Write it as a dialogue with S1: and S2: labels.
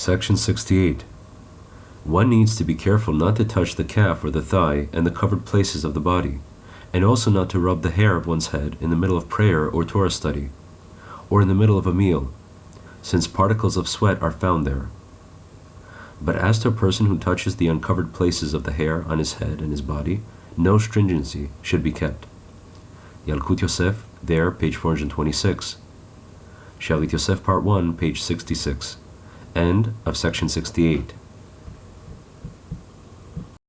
S1: Section 68. One needs to be careful not to touch the calf or the thigh and the covered places of the body, and also not to rub the hair of one's head in the middle of prayer or Torah study, or in the middle of a meal, since particles of sweat are found there. But as to a person who touches the uncovered places of the hair on his head and his body, no stringency should be kept. Yalkut Yosef, there, page 426. Shalit Yosef, part 1, page 66. End of section 68.